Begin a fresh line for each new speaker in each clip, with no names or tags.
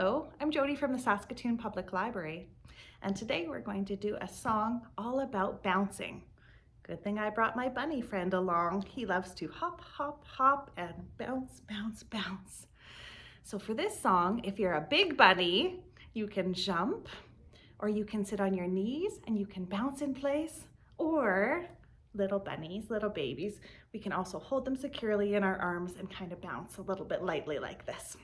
I'm Jody from the Saskatoon Public Library, and today we're going to do a song all about bouncing. Good thing I brought my bunny friend along. He loves to hop, hop, hop, and bounce, bounce, bounce. So for this song, if you're a big bunny, you can jump, or you can sit on your knees and you can bounce in place, or little bunnies, little babies, we can also hold them securely in our arms and kind of bounce a little bit lightly like this.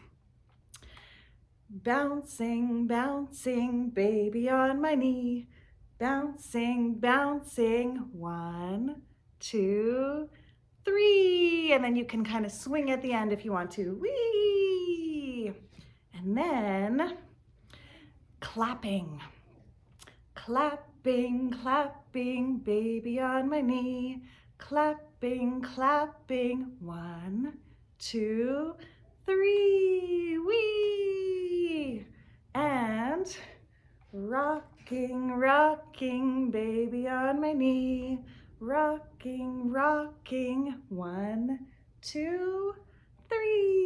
Bouncing, bouncing, baby on my knee. Bouncing, bouncing, one, two, three. And then you can kind of swing at the end if you want to. Whee! And then clapping. Clapping, clapping, baby on my knee. Clapping, clapping, one, two, three. Whee! And Rocking, rocking, baby on my knee. Rocking, rocking, one, two, three.